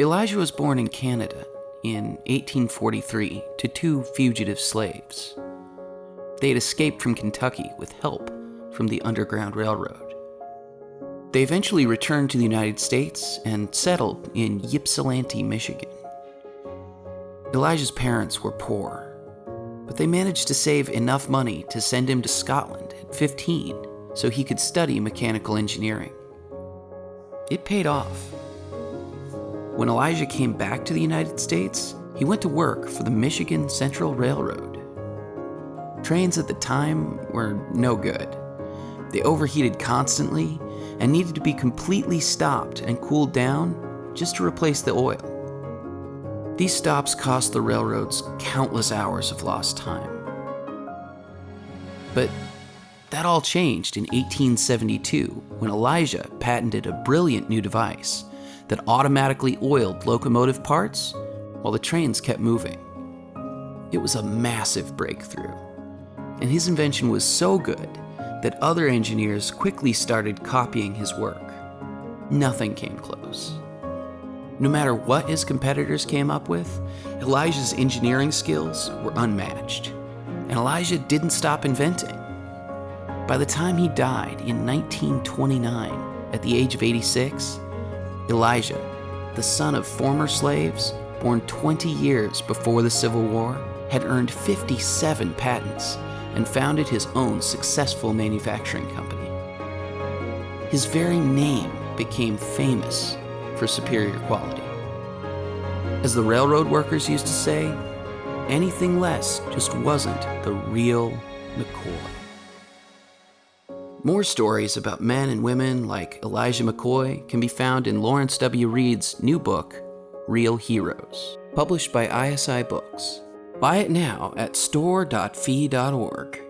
Elijah was born in Canada in 1843 to two fugitive slaves. They had escaped from Kentucky with help from the Underground Railroad. They eventually returned to the United States and settled in Ypsilanti, Michigan. Elijah's parents were poor, but they managed to save enough money to send him to Scotland at 15 so he could study mechanical engineering. It paid off. When Elijah came back to the United States, he went to work for the Michigan Central Railroad. Trains at the time were no good. They overheated constantly and needed to be completely stopped and cooled down just to replace the oil. These stops cost the railroads countless hours of lost time. But that all changed in 1872 when Elijah patented a brilliant new device that automatically oiled locomotive parts while the trains kept moving. It was a massive breakthrough, and his invention was so good that other engineers quickly started copying his work. Nothing came close. No matter what his competitors came up with, Elijah's engineering skills were unmatched, and Elijah didn't stop inventing. By the time he died in 1929, at the age of 86, Elijah, the son of former slaves, born 20 years before the Civil War, had earned 57 patents and founded his own successful manufacturing company. His very name became famous for superior quality. As the railroad workers used to say, anything less just wasn't the real McCoy. More stories about men and women like Elijah McCoy can be found in Lawrence W. Reed's new book, Real Heroes, published by ISI Books. Buy it now at store.fee.org.